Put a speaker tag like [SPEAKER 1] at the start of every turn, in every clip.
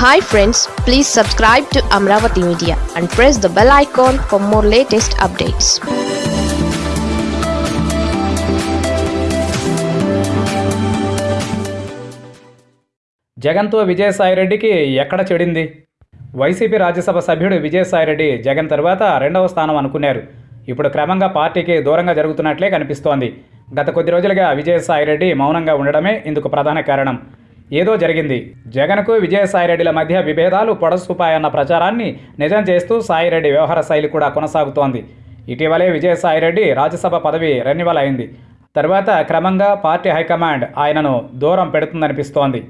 [SPEAKER 1] Hi friends please subscribe to Amaravati media and press the bell icon for more latest updates
[SPEAKER 2] జగన్తో విజయసాయిరెడ్డికి ఎక్కడ చెడింది? YCP Rajya Sabha సభ్యుడు విజయసాయిరెడ్డి జగన్ తర్వాత రెండవ స్థానం అనుకున్నారు. ఇప్పుడు క్రమంగా పార్టీకి దూరంగా జరుగుతున్నట్లే కనిపిస్తోంది. గత కొద్ది రోజులుగా విజయసాయిరెడ్డి మౌనంగా ఉండడమే ఇందుకు ప్రధాన కారణం. ఏదో జరిగింది. జగన్కు విజయసాయిరెడ్డిల మధ్య విభేదాలు పొడసూపాయన్న ప్రచారాన్ని నిజం చేస్తూ సాయిరెడ్డి వ్యవహార శైలి కూడా కొనసాగుతోంది. ఇటీవలే విజయసాయిరెడ్డి రాజ్యసభ పదవి రెన్యువల్ అయింది. తర్వాత క్రమంగా పార్టీ హైకమాండ్ ఆయనను దూరం పెడుతుందనిపిస్తోంది.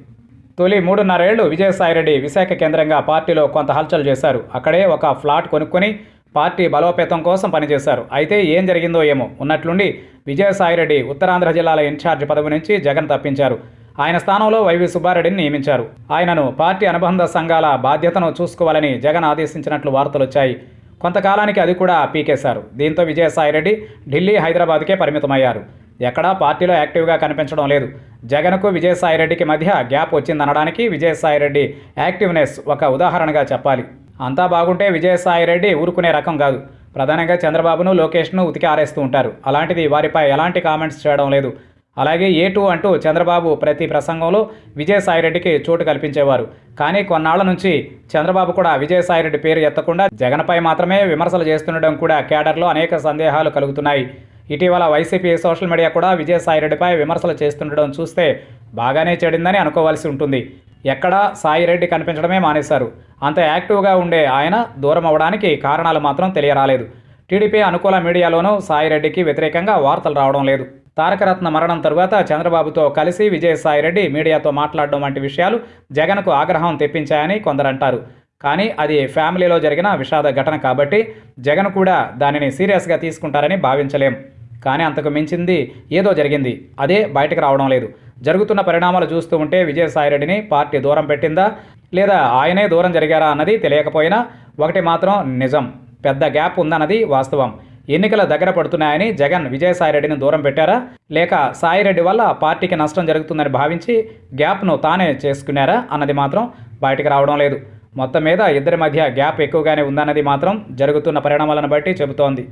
[SPEAKER 2] తొలి మూడున్నరేళ్ళు విజయసాయిరెడ్డి విశాఖ కేంద్రంగా పార్టీలో కొంత హల్చల్ చేశారు. అక్కడే ఒక ఫ్లాట్ కొనుక్కొని పార్టీ బలోపేతం కోసం పనిచేశారు. అయితే ఏం జరిగిందో ఏమో ఉన్నట్లుండి విజయసాయిరెడ్డి ఉత్తరాంధ్ర జిల్లాల ఇన్ఛార్జ్ పదవి నుంచి జగన్ తప్పించారు. ఆయన స్థానంలో వైవి సుబ్బారెడ్డిని నియమించారు. ఆయనను పార్టీ అనుబంధ సంఘాల బాధ్యతను చూసుకోవాలని జగన్ ఆదేశించినట్లు వార్తలు వచ్చాయి. కొంతకాలానికి అది కూడా పీకేశారు. దీంతో విజయసాయిరెడ్డి ఢిల్లీ హైదరాబాద్కే పరిమితమయ్యారు. ఎక్కడా పార్టీలో యాక్టివ్గా కనిపించడం లేదు. జగన్కు విజయసాయిరెడ్డికి మధ్య గ్యాప్ వచ్చిందనడానికి విజయసాయిరెడ్డి యాక్టివ్నెస్ ఒక ఉదాహరణగా చెప్పాలి. అంతా బాగుంటే విజయసాయిరెడ్డి ఊరుకునే రకం కాదు. ప్రధానంగా చంద్రబాబును లోకేష్ను ఉతికి ఆరేస్తూ ఉంటారు. అలాంటిది వారిపై ఎలాంటి కామెంట్స్ చేయడం లేదు. అలాగే ఏ టూ అంటూ చంద్రబాబు ప్రతి ప్రసంగంలో విజయసాయిరెడ్డికి చోటు కల్పించేవారు. కానీ కొన్నాళ్ళ నుంచి చంద్రబాబు కూడా విజయసాయిరెడ్డి పేరు ఎత్తకుండా జగన్పై మాత్రమే విమర్శలు చేస్తుండడం కూడా కేడర్లో అనేక సందేహాలు కలుగుతున్నాయి. ఇటీవల వైసీపీ సోషల్ మీడియా కూడా విజయసాయిరెడ్డిపై విమర్శలు చేస్తుండడం చూస్తే బాగానే చెడిందని అనుకోవాల్సి ఉంటుంది. ఎక్కడా సాయిరెడ్డి కనిపించడమే మానేశారు. అంత యాక్టివ్గా ఉండే ఆయన దూరం అవ్వడానికి కారణాలు మాత్రం తెలియరాలేదు. టీడీపీ అనుకూల మీడియాలోనూ సాయిరెడ్డికి వ్యతిరేకంగా వార్తలు రావడం లేదు. తారకరత్న మరణం తరువాత చంద్రబాబుతో కలిసి విజయసాయిరెడ్డి మీడియాతో మాట్లాడడం వంటి విషయాలు జగన్కు ఆగ్రహం తెప్పించాయని కొందరంటారు. కానీ అది ఫ్యామిలీలో జరిగిన విషాద ఘటన కాబట్టి జగన్ కూడా దానిని సీరియస్గా తీసుకుంటారని భావించలేం. కానీ అంతకు మించింది ఏదో జరిగింది. అదే బయటకు రావడం లేదు. జరుగుతున్న పరిణామాలు చూస్తూ ఉంటే విజయసాయిరెడ్డిని పార్టీ దూరం పెట్టిందా? లేదా ఆయనే దూరం జరిగారా అన్నది తెలియకపోయినా ఒకటి మాత్రం నిజం. పెద్ద గ్యాప్ ఉందన్నది వాస్తవం. ఎన్నికల దగ్గర పడుతున్నాయని జగన్ విజయసాయిరెడ్డిని దూరం పెట్టారా? లేక సాయిరెడ్డి వల్ల పార్టీకి నష్టం జరుగుతుందని భావించి గ్యాప్ను తానే చేసుకున్నారా అన్నది మాత్రం బయటకు రావడం లేదు. మొత్తం మీద ఇద్దరి మధ్య గ్యాప్ ఎక్కువగానే ఉందన్నది మాత్రం జరుగుతున్న పరిణామాలను బట్టి చెబుతోంది.